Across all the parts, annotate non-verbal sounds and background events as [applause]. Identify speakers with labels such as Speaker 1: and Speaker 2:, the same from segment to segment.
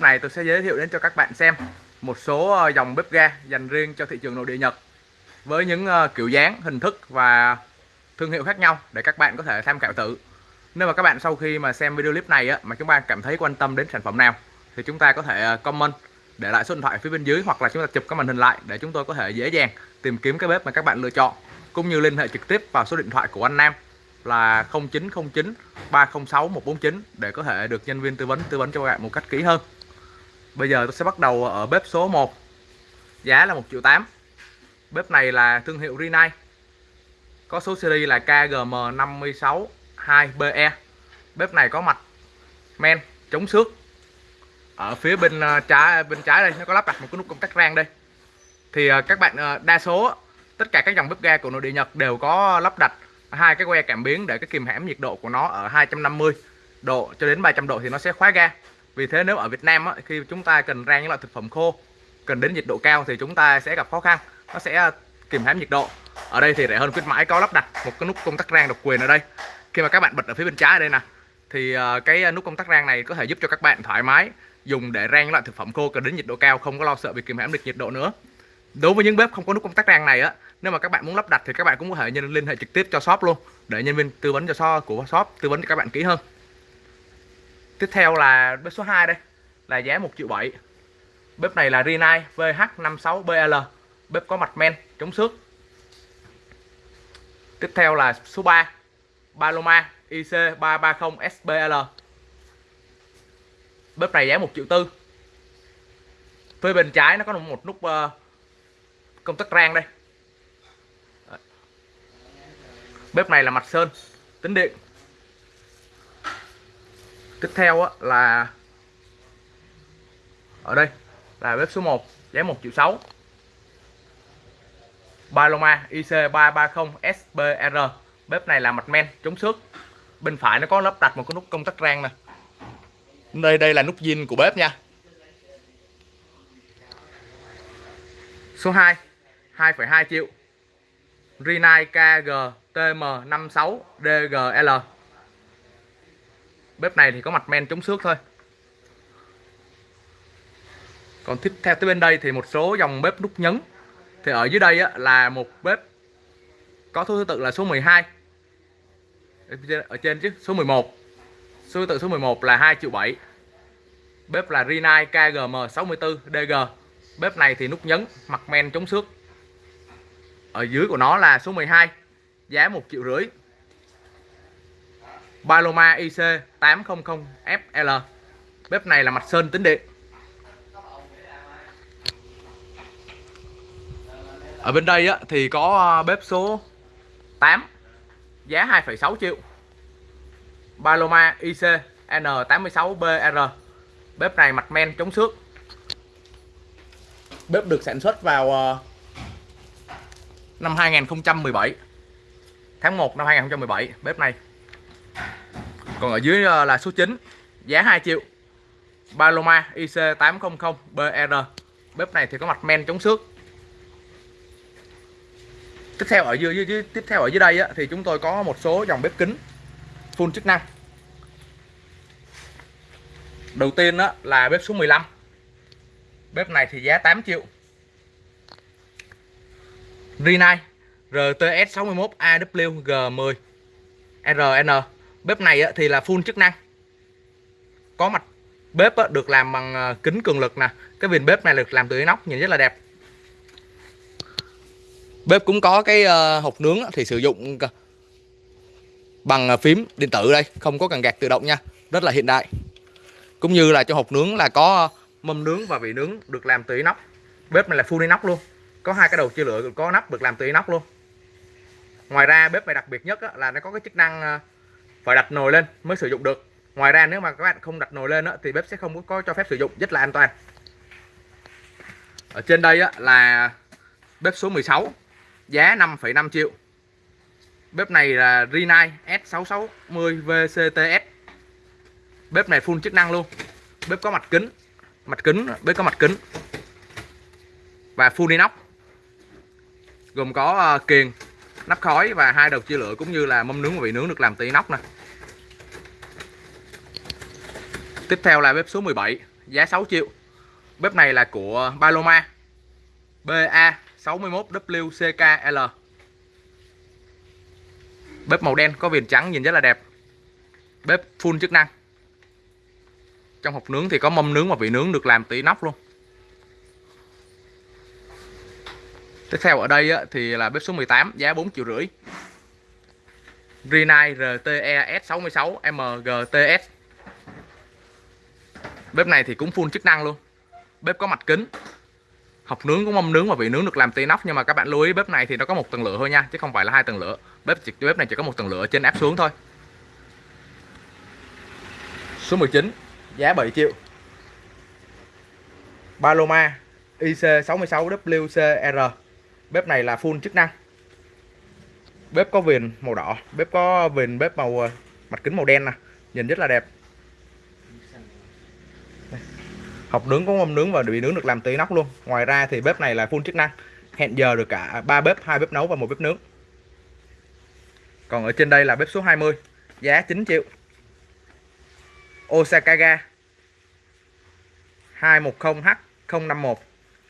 Speaker 1: này tôi sẽ giới thiệu đến cho các bạn xem một số ờ, dòng bếp ga dành riêng cho thị trường nội địa Nhật với những ờ, kiểu dáng, hình thức và thương hiệu khác nhau để các bạn có thể tham khảo thử. Nếu mà các bạn sau khi mà xem video clip này á, mà chúng ta cảm thấy quan tâm đến sản phẩm nào thì chúng ta có thể ờ, comment để lại số điện thoại phía bên dưới hoặc là chúng ta chụp cái màn hình lại để chúng tôi có thể dễ dàng tìm kiếm cái bếp mà các bạn lựa chọn cũng như liên hệ trực tiếp vào số điện thoại của anh Nam là 0909 306 149 để có thể được nhân viên tư vấn tư vấn cho các bạn một cách kỹ hơn. Bây giờ tôi sẽ bắt đầu ở bếp số 1 Giá là 1 triệu 8 Bếp này là thương hiệu Rinnai. Có số series là KGM562BE Bếp này có mặt men, chống xước. Ở phía bên ờ, trái bên trái đây, nó có lắp đặt một cái nút công tắc rang đây. Thì ờ, các bạn ờ, đa số, tất cả các dòng bếp ga của nội địa Nhật đều có lắp đặt hai cái que cảm biến để cái kìm hãm nhiệt độ của nó ở 250 độ cho đến 300 độ thì nó sẽ khóa ga vì thế nếu ở Việt Nam á, khi chúng ta cần rang những loại thực phẩm khô cần đến nhiệt độ cao thì chúng ta sẽ gặp khó khăn. Nó sẽ à, kìm hãm nhiệt độ. Ở đây thì rẻ hơn khuyến mãi có lắp đặt một cái nút công tắc rang độc quyền ở đây. Khi mà các bạn bật ở phía bên trái ở đây nè thì à, cái à, nút công tắc rang này có thể giúp cho các bạn thoải mái dùng để rang những loại thực phẩm khô cần đến nhiệt độ cao không có lo sợ bị kìm hãm được nhiệt độ nữa. Đối với những bếp không có nút công tắc rang này á nếu mà các bạn muốn lắp đặt thì các bạn cũng có thể nhân liên hệ trực tiếp cho shop luôn để nhân viên tư vấn cho shop của shop tư vấn cho các bạn kỹ hơn. Tiếp theo là bếp số 2 đây, Là giá 1 triệu 7 Bếp này là Rinnai VH56BL Bếp có mặt men, chống xước. Tiếp theo là số 3 Paloma IC330SBL Bếp này giá 1 triệu tư. Phía bên trái nó có một nút ờ, công tắc rang đây. Bếp này là mặt sơn, tính điện tiếp theo á, là ở đây là bếp số 1 giá 1 triệu 6 Paloma IC330 SBR bếp này là mặt men chống xước. Bên phải nó có lắp đặt một cái nút công tắc rang nè. Đây đây là nút zin của bếp nha. Số 2 2,2 triệu. Rinnai KG TM56 DGL bếp này thì có mặt men chống xước thôi. Còn tiếp theo tới bên đây thì một số dòng bếp nút nhấn. Thì ở dưới đây á, là một bếp có thứ tự là số 12 ở trên chứ số 11 số thứ tự số 11 là 2 triệu 7 bếp là Rinnai KGM 64 DG bếp này thì nút nhấn mặt men chống xước. Ở dưới của nó là số 12 giá 1 triệu rưỡi. Paloma IC 800FL Bếp này là mặt sơn tính điện Ở bên đây á, thì có ờ, bếp số 8 Giá 2,6 triệu. Paloma IC N86BR Bếp này mặt men chống xước. Bếp được sản xuất vào ờ, năm 2017 Tháng 1 năm 2017 Bếp này còn ở dưới ờ, là số 9 giá 2 triệu. Paloma IC800 BR bếp này thì có mặt men chống xước. Tiếp theo ở dưới, dưới, tiếp theo ở dưới đây á, thì chúng tôi có một số dòng bếp kính full chức năng. Đầu tiên á, là bếp số 15 bếp này thì giá 8 triệu. Rinnai RTS61AWG10 RN bếp này thì là full chức năng. Có mặt bếp được làm bằng ờ, kính cường lực nè. Cái viền bếp này được làm từ inox nhìn rất là đẹp. Bếp cũng có cái ờ, hộp nướng thì sử dụng ờ, bằng phím, điện tử đây, không có cần gạt tự động nha, rất là hiện đại. Cũng như là cho hộp nướng là có mâm nướng và vị nướng được làm từ inox bếp này là full inox luôn. Có hai cái đầu chia lửa, có nắp được làm từ inox luôn. Ngoài ra bếp này đặc biệt nhất là nó có cái chức năng phải đặt nồi lên mới sử dụng được. Ngoài ra nếu mà các bạn không đặt nồi lên đó, thì bếp sẽ không có cho phép sử dụng rất là an toàn. Ở trên đây á, là bếp số 16 giá 5,5 triệu. Bếp này là Rinnai S660 VCTS bếp này full chức năng luôn. Bếp có mặt kính mặt kính bếp có mặt kính. Và full inox. Gồm có ờ, kiềng nắp khói và hai đầu chia lửa cũng như là mâm nướng và vị nướng được làm từ inox này. Tiếp theo là bếp số 17 giá 6 triệu. Bếp này là của Paloma BA 61WCKL bếp màu đen có viền trắng nhìn rất là đẹp. Bếp full chức năng. Trong hộp nướng thì có mâm nướng và vị nướng được làm từ inox luôn. Tiếp theo ở đây thì là bếp số 18 giá 4 triệu rưỡi. Rinnai RTES66 MGTS Bếp này thì cũng full chức năng luôn. Bếp có mặt kính. Học nướng cũng mâm nướng và vị nướng được làm tay nóc Nhưng mà các bạn lưu ý bếp này thì nó có một tầng lửa thôi nha Chứ không phải là hai tầng lửa. Bếp chỉ, bếp này chỉ có một tầng lửa trên áp xuống thôi. Số 19 Giá 7 triệu. Paloma IC66WCR Bếp này là full chức năng. Bếp có viền màu đỏ Bếp có viền bếp màu ờ, mặt kính màu đen nè Nhìn rất là đẹp. Học nướng có không nướng và bị nướng được làm từ nóc luôn. Ngoài ra thì bếp này là full chức năng. Hẹn giờ được cả ba bếp, hai bếp nấu và một bếp nướng. Còn ở trên đây là bếp số 20 Giá 9 triệu. Osakaga 210H051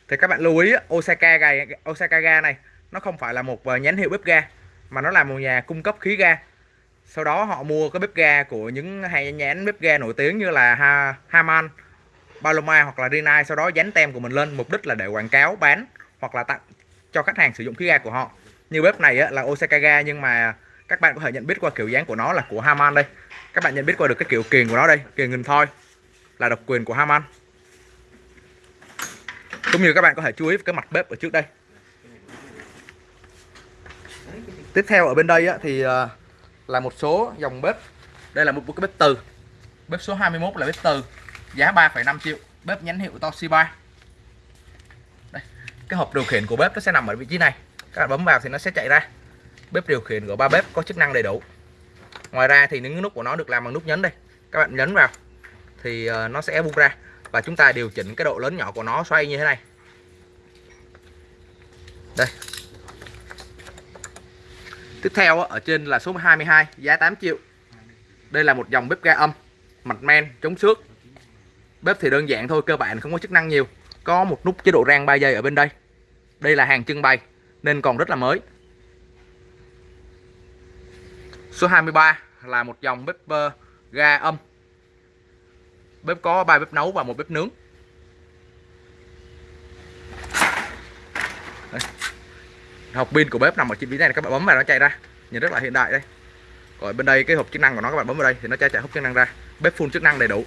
Speaker 1: thì các bạn lưu ý Osaka ga Osaka ga này nó không phải là một ờ, nhánh nhãn hiệu bếp ga mà nó là một nhà cung cấp khí ga. Sau đó họ mua cái bếp ga của những hai nhãn bếp ga nổi tiếng như là ha, Haman Paloma hoặc là Rinnai sau đó dán tem của mình lên. Mục đích là để quảng cáo bán hoặc là tặng cho khách hàng sử dụng khí ga của họ. Như bếp này á, là Osaka ga nhưng mà các bạn có thể nhận biết qua kiểu dáng của nó là của Haman đây. Các bạn nhận biết qua được cái kiểu kiềng của nó đây kiềng nghìn thoi là độc quyền của Haman. Cũng như các bạn có thể chú ý cái mặt bếp ở trước đây. Tiếp theo ở bên đây á, thì ờ, là một số dòng bếp. Đây là một cái bếp từ. Bếp số 21 là bếp từ giá 3,5 triệu bếp nhãn hiệu Toshiba. Đây cái hộp điều khiển của bếp nó sẽ nằm ở vị trí này. Các bạn bấm vào thì nó sẽ chạy ra. Bếp điều khiển của ba bếp có chức năng đầy đủ. Ngoài ra thì những nút của nó được làm bằng nút nhấn đây. Các bạn nhấn vào thì ờ, nó sẽ bung ra và chúng ta điều chỉnh cái độ lớn nhỏ của nó xoay như thế này. Đây. Tiếp theo ở trên là số 22 giá 8 triệu. Đây là một dòng bếp ga âm mặt men chống xước bếp thì đơn giản thôi cơ bản không có chức năng nhiều. Có một nút chế độ rang 3 giây ở bên đây. Đây là hàng trưng bày nên còn rất là mới. Số 23 là một dòng bếp uh, ga âm. Bếp có ba bếp nấu và một bếp nướng. Đây. hộp pin của bếp nằm ở trên phía này các bạn bấm vào nó chạy ra. Nhìn rất là hiện đại đây. Còn bên đây cái hộp chức năng của nó các bạn bấm vào đây thì nó chạy chạy hộp chức năng ra. Bếp full chức năng đầy đủ.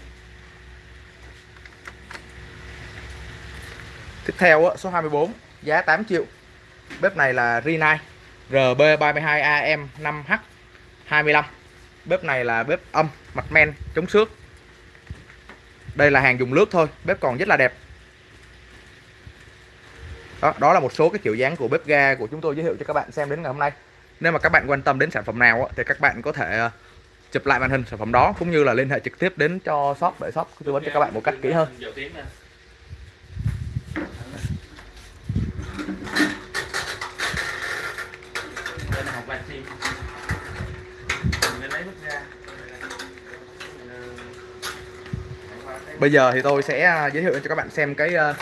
Speaker 1: Tiếp theo số 24 giá 8 triệu. Bếp này là Rinnai RB32AM5H25 bếp này là bếp âm mặt men chống xước. Đây là hàng dùng nước thôi bếp còn rất là đẹp. Đó, đó là một số cái kiểu dáng của bếp ga của chúng tôi giới thiệu cho các bạn xem đến ngày hôm nay. Nếu mà các bạn quan tâm đến sản phẩm nào thì các bạn có thể ờ, chụp lại màn hình sản phẩm đó cũng như là liên hệ trực tiếp đến cho shop để shop tư vấn cho các bạn một cách kỹ hơn. Bây giờ thì tôi sẽ à, giới thiệu cho các bạn xem cái à,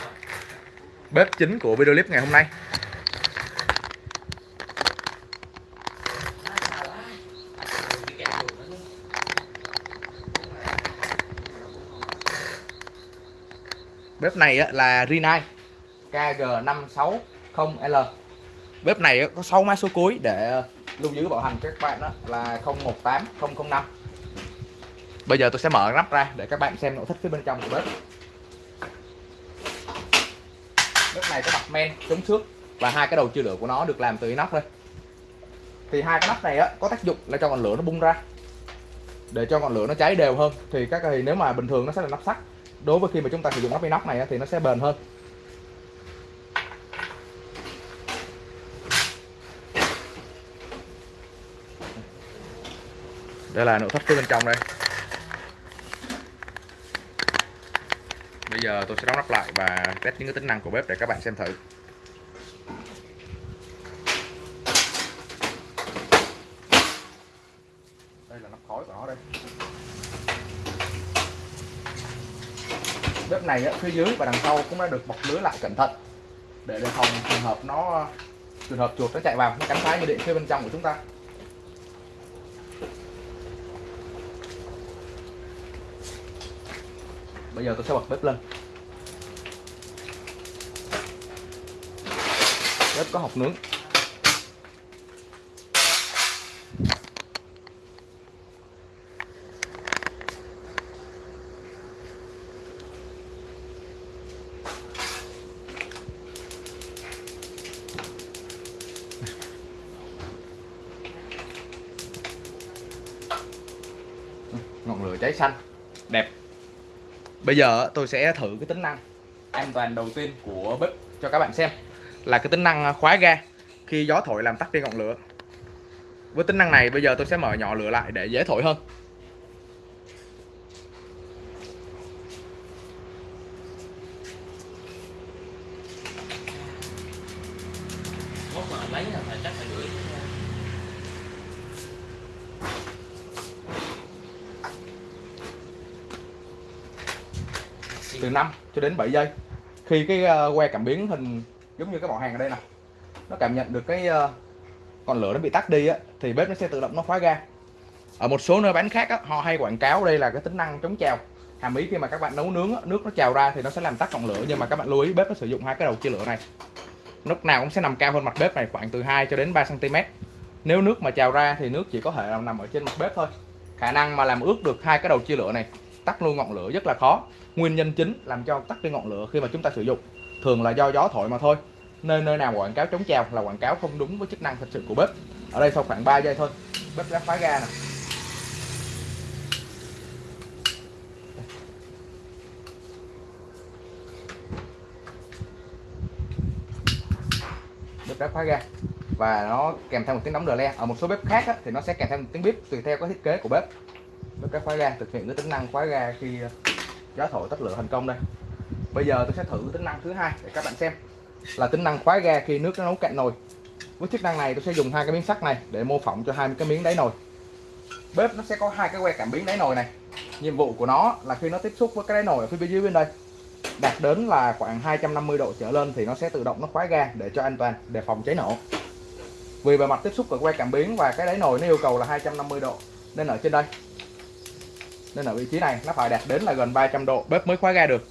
Speaker 1: bếp chính của video clip ngày hôm nay. Bếp này là Rinnai KG560L Bếp này có 6 mã số cuối để lưu giữ bảo hành cho các bạn đó là 018005 Bây giờ tôi sẽ mở nắp ra để các bạn xem nội thất phía bên trong của bếp. Bếp này có mặt men, chống xước và hai cái đầu chia lửa của nó được làm từ inox thôi. Thì hai cái nắp này á, có tác dụng là cho ngọn lửa nó bung ra. Để cho ngọn lửa nó cháy đều hơn Thì các thì nếu mà bình thường nó sẽ là nắp sắt. Đối với khi mà chúng ta sử dụng nắp inox này thì nó sẽ bền hơn. Đây là nội thất phía bên trong đây. Bây giờ tôi sẽ đóng nắp lại và test những cái tính năng của bếp để các bạn xem thử. Đây là nắp khói của nó đây. Bếp này á, phía dưới và đằng sau cũng đã được bọc lưới lại cẩn thận để đề phòng trường hợp nó trường hợp chuột nó chạy vào nó cắn phá như điện phía bên trong của chúng ta. Bây giờ tôi sẽ bật bếp lên. Bếp có hộp nướng ngọn lửa cháy xanh đẹp bây giờ tôi sẽ thử cái tính năng an toàn đầu tiên của bếp cho các bạn xem. Là cái tính năng khóa ga khi gió thổi làm tắt đi ngọn lửa. Với tính năng này, bây giờ tôi sẽ mở nhỏ lửa lại để dễ thổi hơn
Speaker 2: mốt mà lấy là phải chắc phải gửi
Speaker 1: từ 5 cho đến 7 giây. Khi cái ờ, que cảm biến hình giống như cái bỏ hàng ở đây nè nó cảm nhận được cái ờ, còn lửa nó bị tắt đi á thì bếp nó sẽ tự động nó khóa ga. Ở một số nơi bán khác á, họ hay quảng cáo đây là cái tính năng chống trào. Hàm ý khi mà các bạn nấu nướng á, nước nó trào ra thì nó sẽ làm tắt ngọn lửa nhưng mà các bạn lưu ý bếp nó sử dụng hai cái đầu chia lửa này. Lúc nào cũng sẽ nằm cao hơn mặt bếp này khoảng từ 2 cho đến 3 cm nếu nước mà trào ra thì nước chỉ có thể nằm ở trên mặt bếp thôi. Khả năng mà làm ướt được hai cái đầu chia lửa này tắt luôn ngọn lửa rất là khó. Nguyên nhân chính làm cho tắt đi ngọn lửa khi mà chúng ta sử dụng thường là do gió thổi mà thôi. Nơi nơi nào quảng cáo chống trào là quảng cáo không đúng với chức năng thật sự của bếp. Ở đây sau khoảng 3 giây thôi bếp đã khóa ga nè. Bếp đã khóa ga và nó kèm theo một tiếng đóng đờ le. Ở một số bếp khác á, thì nó sẽ kèm theo một tiếng bếp tùy theo cái thiết kế của bếp với cái khóa ga thực hiện cái tính năng khóa ga khi ờ, gió thổi tắt lửa thành công đây. Bây giờ tôi sẽ thử tính năng thứ hai để các bạn xem là tính năng khóa ga khi nước nó nấu cạn nồi. Với chức năng này tôi sẽ dùng hai cái miếng sắt này để mô phỏng cho hai cái miếng đáy nồi. Bếp nó sẽ có hai cái que cảm biến đáy nồi này. Nhiệm vụ của nó là khi nó tiếp xúc với cái đáy nồi ở phía bên dưới bên đây, đạt đến là khoảng 250 độ trở lên thì nó sẽ tự động nó khóa ga để cho an toàn để phòng cháy nổ. Vì bề mặt tiếp xúc của que cảm biến và cái đáy nồi nó yêu cầu là 250 độ, nên ở trên đây nên ở vị trí này nó phải đạt đến là gần 300 độ bếp mới khóa ga được.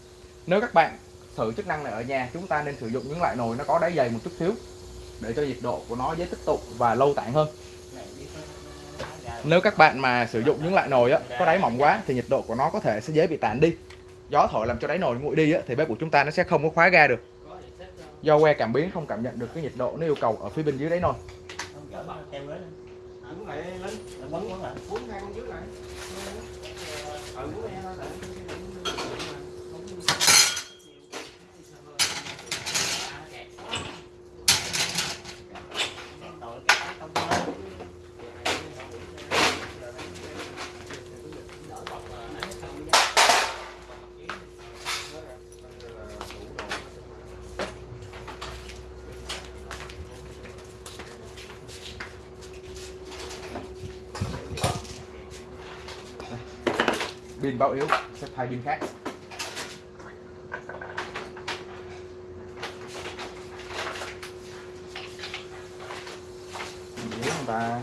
Speaker 1: Nếu các bạn thử chức năng này ở nhà chúng ta nên sử dụng những loại nồi nó có đáy dày một chút xíu để cho nhiệt độ của nó dễ tích tụ và lâu tản hơn. Nếu các bạn mà sử dụng những loại nồi á, có đáy mỏng quá thì nhiệt độ của nó có thể sẽ dễ bị tản đi. Gió thổi làm cho đáy nồi nguội đi á, thì bếp của chúng ta nó sẽ không có khóa ga được. Do que cảm biến không cảm nhận được cái nhiệt độ nó yêu cầu ở phía bên dưới đáy nồi.
Speaker 3: Lại lên,
Speaker 2: Bấm cuốn lại.
Speaker 3: cuốn hai con dưới lại. Ừ, cuốn con lại.
Speaker 1: Báo yếu sẽ thay pin khác. Dễ không ta?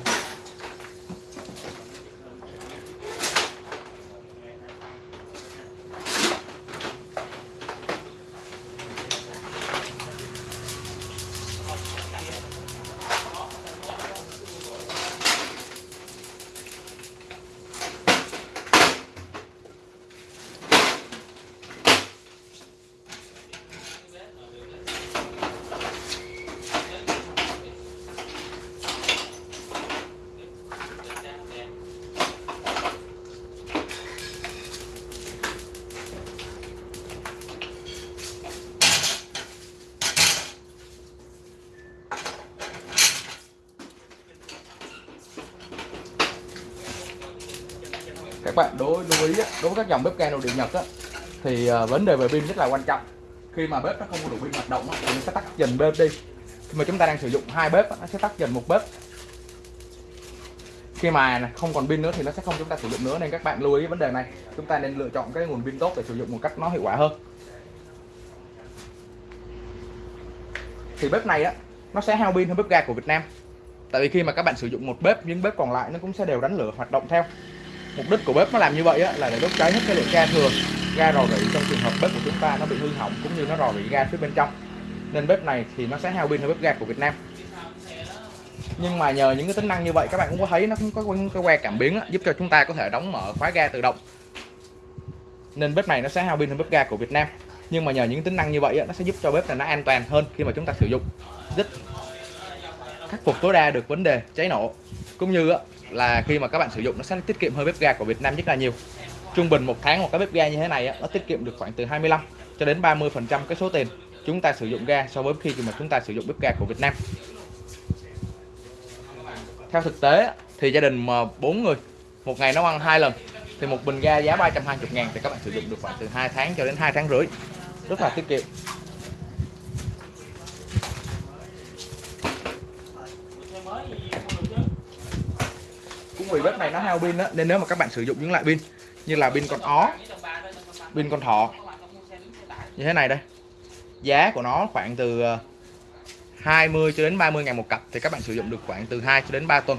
Speaker 1: các bạn đối lưu ý đối với các dòng bếp ga nội địa nhật á, thì à, vấn đề về pin rất là quan trọng. Khi mà bếp nó không có đủ pin hoạt động thì nó sẽ tắt dần bếp đi. Khi mà chúng ta đang sử dụng hai bếp nó sẽ tắt dần một bếp. Khi mà không còn pin nữa thì nó sẽ không chúng ta sử dụng nữa nên các bạn lưu ý vấn đề này. Chúng ta nên lựa chọn cái nguồn pin tốt để sử dụng một cách nó hiệu quả hơn. Thì bếp này á nó sẽ hao pin hơn bếp ga của Việt Nam. Tại vì khi mà các bạn sử dụng một bếp những bếp còn lại nó cũng sẽ đều đánh lửa hoạt động theo mục đích của bếp nó làm như vậy á, là để đốt cháy hết cái lượng ga thừa ga rò rỉ trong trường hợp bếp của chúng ta nó bị hư hỏng cũng như nó rò rỉ ga phía bên trong. Nên bếp này thì nó sẽ hao pin hơn bếp ga của Việt Nam. Nhưng mà nhờ những cái tính năng như vậy các bạn cũng có thấy nó cũng có cái que cảm biến á, giúp cho chúng ta có thể đóng mở khóa ga tự động. Nên bếp này nó sẽ hao pin hơn bếp ga của Việt Nam. Nhưng mà nhờ những tính năng như vậy á, nó sẽ giúp cho bếp này nó an toàn hơn khi mà chúng ta sử dụng. Rất khắc phục tối đa được vấn đề cháy nổ. Cũng như á, là khi mà các bạn sử dụng nó sẽ tiết kiệm hơn bếp ga của Việt Nam rất là nhiều. Trung bình một tháng một cái bếp ga như thế này nó tiết kiệm được khoảng từ 25 cho đến 30 phần trăm cái số tiền chúng ta sử dụng ga so với khi mà chúng ta sử dụng bếp ga của Việt Nam. Theo thực tế thì gia đình mà bốn người, một ngày nấu ăn hai lần, thì một bình ga giá 320 ngàn thì các bạn sử dụng được khoảng từ 2 tháng cho đến 2 tháng rưỡi. Rất là tiết kiệm
Speaker 2: xe mới gì mua được chứ
Speaker 1: cũng vì bếp này nó hao pin á nên nếu mà các bạn sử dụng những loại pin như là pin con ó pin con thỏ như thế này đây. Giá của nó khoảng từ ờ, 20 cho đến 30 ngàn một cặp thì các bạn sử dụng được khoảng từ 2 cho đến 3 tuần.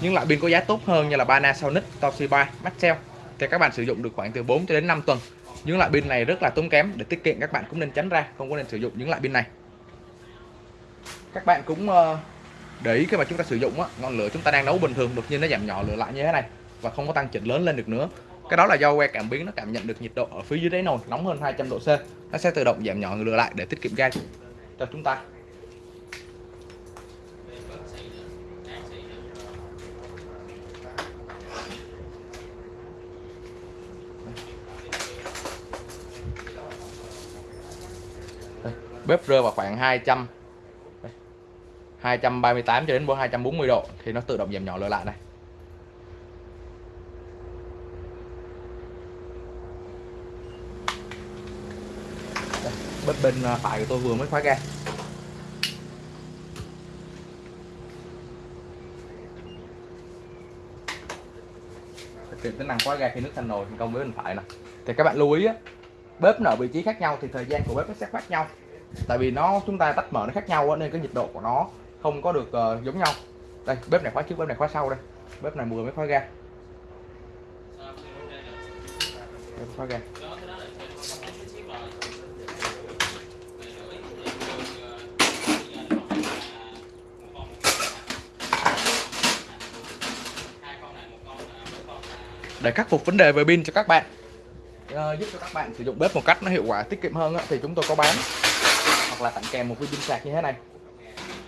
Speaker 1: Những loại pin có giá tốt hơn như là Panasonic, Toshiba, Maxell thì các bạn sử dụng được khoảng từ 4 cho đến 5 tuần. Những loại pin này rất là tốn kém để tiết kiệm các bạn cũng nên tránh ra không có nên sử dụng những loại pin này. Các bạn cũng ờ, để ý khi mà chúng ta sử dụng á, ngọn lửa chúng ta đang nấu bình thường đột nhiên nó giảm nhỏ lửa lại như thế này và không có tăng chỉnh lớn lên được nữa. Cái đó là do que cảm biến nó cảm nhận được nhiệt độ ở phía dưới đáy nồi nóng hơn 200 độ C. Nó sẽ tự động giảm nhỏ lửa lại để tiết kiệm ga cho chúng ta. Đây, bếp rơi vào khoảng 200 đây, 238 cho đến 240 độ thì nó tự động giảm nhỏ lửa lại này. Đây, bếp bên à, phải của tôi vừa mới khóa ga. Thực hiện tính năng khóa ga khi nước thành nồi thành công với bên phải nè. Thì các bạn lưu ý á bếp nó ở vị trí khác nhau thì thời gian của bếp nó sẽ khác nhau. Tại vì nó chúng ta tách mở nó khác nhau nên cái nhiệt độ của nó không có được uh, giống nhau. Đây bếp này khóa trước bếp này khóa sau đây. Bếp này vừa mới khóa ga. Bếp khóa ga. Để khắc phục vấn đề về pin cho các bạn. Ờ, giúp cho các bạn sử dụng bếp một cách nó hiệu quả tiết kiệm hơn á, thì chúng tôi có bán hoặc là tặng kèm một viên pin sạc như thế này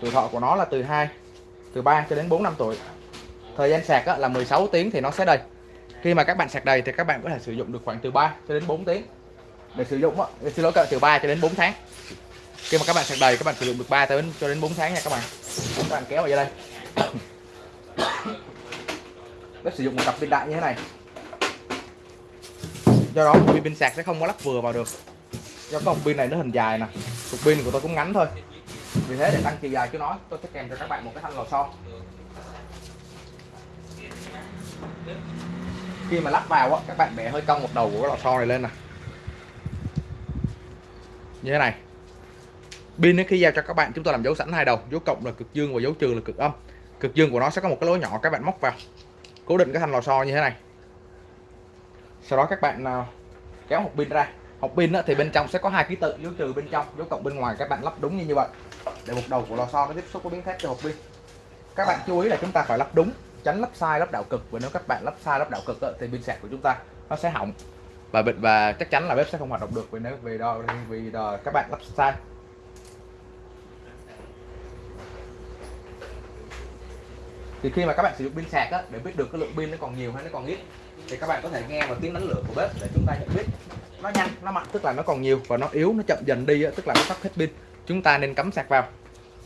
Speaker 1: tuổi thọ của nó là từ 2 từ 3 cho đến 4 năm tuổi. Thời gian sạc là 16 tiếng thì nó sẽ đầy. Khi mà các bạn sạc đầy thì các bạn có thể sử dụng được khoảng từ 3 cho đến 4 tiếng. Để sử dụng để xin lỗi các bạn, từ 3 cho đến 4 tháng. Khi mà các bạn sạc đầy, các bạn sử dụng được 3 tới cho đến 4 tháng nha các bạn. Các bạn kéo vào đây. [coughs] Bếp sử dụng một cặp pin đại như thế này. Do đó pin sạc sẽ không có lắp vừa vào được. Do cái hộp pin này nó hình dài nè. Cục pin của tôi cũng ngắn thôi vì thế để tăng chiều dài cho nó tôi sẽ kèm cho các bạn một cái thanh lò xo khi mà lắp vào á, các bạn bẻ hơi cong một đầu của cái lò xo này lên nè. Như thế này. Pin khi giao cho các bạn, chúng tôi làm dấu sẵn hai đầu, dấu cộng là cực dương và dấu trừ là cực âm. Cực dương của nó sẽ có một cái lỗ nhỏ, các bạn móc vào, cố định cái thanh lò xo như thế này. Sau đó các bạn à, kéo một pin ra hộp pin á, thì bên trong sẽ có hai ký tự dấu trừ bên trong dấu cộng bên ngoài các bạn lắp đúng như như vậy. Để một đầu của lò xo nó tiếp xúc với miếng thép cho hộp pin. Các bạn chú ý là chúng ta phải lắp đúng tránh lắp sai lắp đảo cực. Và nếu các bạn lắp sai lắp đảo cực á, thì pin sạc của chúng ta nó sẽ hỏng. Và bệnh và chắc chắn là bếp sẽ không hoạt động được vì nếu vì đó vì đó, các bạn lắp sai. Thì khi mà các bạn sử dụng pin sạc á, để biết được cái lượng pin nó còn nhiều hay nó còn ít thì các bạn có thể nghe vào tiếng đánh lửa của bếp để chúng ta nhận biết nó nhanh, nó mạnh. Tức là nó còn nhiều và nó yếu, nó chậm dần đi tức là nó sắp hết pin. Chúng ta nên cắm sạc vào.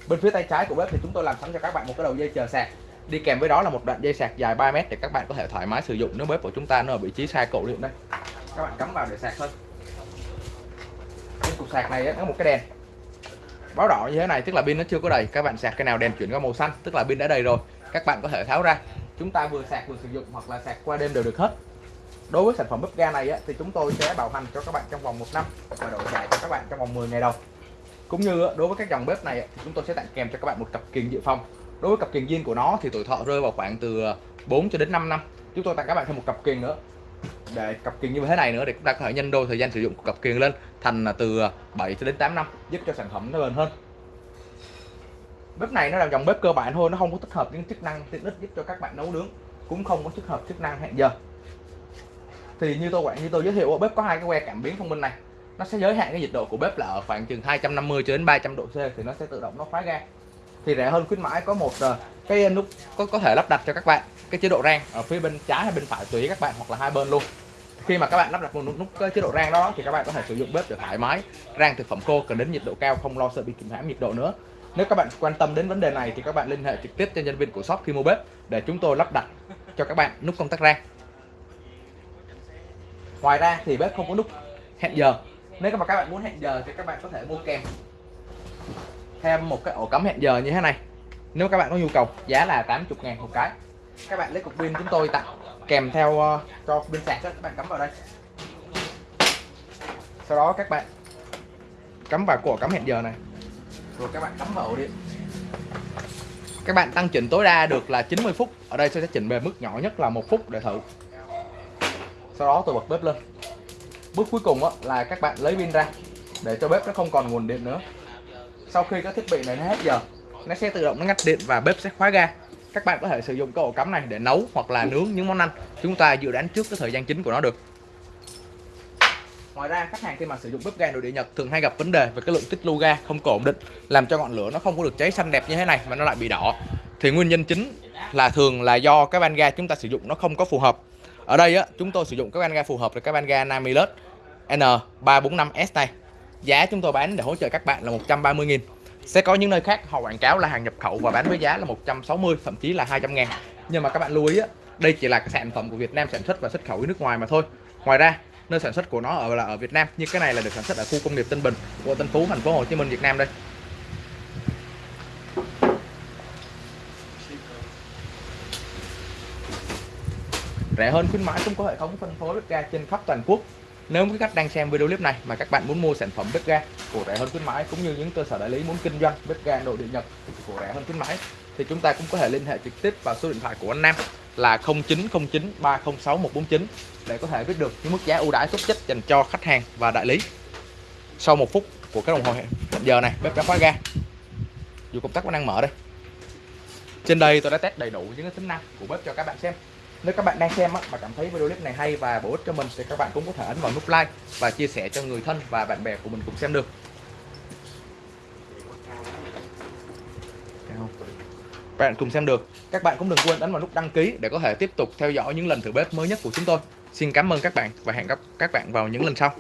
Speaker 1: Bên phía tay trái của bếp thì chúng tôi làm sẵn cho các bạn một cái đầu dây chờ sạc. Đi kèm với đó là một đoạn dây sạc dài 3 mét để các bạn có thể thoải mái sử dụng nếu bếp của chúng ta nó ở vị trí sai cổ điện đây. Các bạn cắm vào để sạc thôi. Trên cục sạc này nó một cái đèn. Báo đỏ như thế này, tức là pin nó chưa có đầy. Các bạn sạc cái nào đèn chuyển qua màu xanh, tức là pin đã đầy rồi. Các bạn có thể tháo ra. Chúng ta vừa sạc vừa sử dụng hoặc là sạc qua đêm đều được hết đối với sản phẩm bếp ga này á, thì chúng tôi sẽ bảo hành cho các bạn trong vòng một năm và đổi trả cho các bạn trong vòng 10 ngày đầu. Cũng như á, đối với các dòng bếp này á, thì chúng tôi sẽ tặng kèm cho các bạn một cặp kiềng dự phòng. Đối với cặp kiềng zin của nó thì tuổi thọ rơi vào khoảng từ à, 4 cho đến 5 năm. Chúng tôi tặng các bạn thêm một cặp kiềng nữa. Để cặp kiềng như thế này nữa để chúng ta có thể nhân đôi thời gian sử dụng của cặp kiềng lên thành là từ à, 7 cho đến 8 năm giúp cho sản phẩm nó bền hơn. Bếp này nó là dòng bếp cơ bản thôi nó không có tích hợp những chức năng tiện ích giúp cho các bạn nấu nướng cũng không có tích hợp chức năng hẹn giờ thì như tôi quản như tôi giới thiệu bếp có hai cái que cảm biến thông minh này. Nó sẽ giới hạn cái nhiệt độ của bếp là ở khoảng chừng 250 cho đến 300 độ C thì nó sẽ tự động nó khóa ga. Thì rẻ hơn khuyến mãi có một ờ, cái nút có có thể lắp đặt cho các bạn cái chế độ rang ở phía bên trái hay bên phải tùy các bạn hoặc là hai bên luôn. Khi mà các bạn lắp đặt một nút, nút cái chế độ rang đó thì các bạn có thể sử dụng bếp để thoải mái. Rang thực phẩm khô cần đến nhiệt độ cao không lo sợ bị kìm hãm nhiệt độ nữa. Nếu các bạn quan tâm đến vấn đề này thì các bạn liên hệ trực tiếp cho nhân viên của shop khi mua bếp để chúng tôi lắp đặt cho các bạn nút công tắc rang ngoài ra thì bếp không có nút hẹn giờ. Nếu mà các bạn muốn hẹn giờ thì các bạn có thể mua kèm thêm một cái ổ cắm hẹn giờ như thế này. Nếu các bạn có nhu cầu giá là 80 ngàn một cái. Các bạn lấy cục pin chúng tôi tặng kèm theo uh, cho pin sạc đó các bạn cắm vào đây. Sau đó các bạn cắm vào cổ cắm hẹn giờ này. Rồi các bạn cắm vào ổ điện. Các bạn tăng chỉnh tối đa được là 90 phút. Ở đây tôi sẽ chỉnh về mức nhỏ nhất là một phút để thử sau đó tôi bật bếp lên. Bước cuối cùng á, là các bạn lấy pin ra để cho bếp nó không còn nguồn điện nữa. Sau khi các thiết bị này nó hết giờ nó sẽ tự động nó ngắt điện và bếp sẽ khóa ga. Các bạn có thể sử dụng cái ổ cắm này để nấu hoặc là nướng những món ăn. Chúng ta dự đoán trước cái thời gian chính của nó được. Ngoài ra khách hàng khi mà sử dụng bếp ga nội địa nhật thường hay gặp vấn đề về cái lượng tích lưu ga không có ổn định làm cho ngọn lửa nó không có được cháy xanh đẹp như thế này mà nó lại bị đỏ. Thì nguyên nhân chính là thường là do cái van ga chúng ta sử dụng nó không có phù hợp ở đây á, chúng tôi sử dụng các van ga phù hợp là các van ga Namilus N345S này. Giá chúng tôi bán để hỗ trợ các bạn là 130.000 sẽ có những nơi khác, họ quảng cáo là hàng nhập khẩu và bán với giá là 160 thậm chí là 200 ngàn. Nhưng mà các bạn lưu ý á, đây chỉ là cái sản phẩm của Việt Nam sản xuất và xuất khẩu đi nước ngoài mà thôi. Ngoài ra, nơi sản xuất của nó ở là ở Việt Nam như cái này là được sản xuất ở khu công nghiệp Tân Bình của Tân Phú, thành phố Hồ Chí Minh, Việt Nam đây. Rẻ hơn khuyến mãi cũng có hệ thống phân phối bếp ga trên khắp toàn quốc nếu quý khách đang xem video clip này mà các bạn muốn mua sản phẩm bếp ga của rẻ hơn khuyến mãi cũng như những cơ sở đại lý muốn kinh doanh bếp ga nội địa Nhật của rẻ hơn khuyến mãi, thì chúng ta cũng có thể liên hệ trực tiếp vào số điện thoại của anh Nam là 0909 306 149 để có thể biết được những mức giá ưu đãi tốt nhất dành cho khách hàng và đại lý. Sau một phút của cái đồng hồ hẹn giờ này, bếp đã khóa ga. Dù công tắc vẫn đang mở đây. Trên đây tôi đã test đầy đủ những cái tính năng của bếp cho các bạn xem. Nếu các bạn đang xem á, mà cảm thấy video clip này hay và bổ ích cho mình thì các bạn cũng có thể ấn vào nút like và chia sẻ cho người thân và bạn bè của mình cùng xem được. Các bạn cùng xem được. Các bạn cũng đừng quên ấn vào nút đăng ký để có thể tiếp tục theo dõi những lần thử bếp mới nhất của chúng tôi. Xin cảm ơn các bạn và hẹn gặp các bạn vào những lần sau.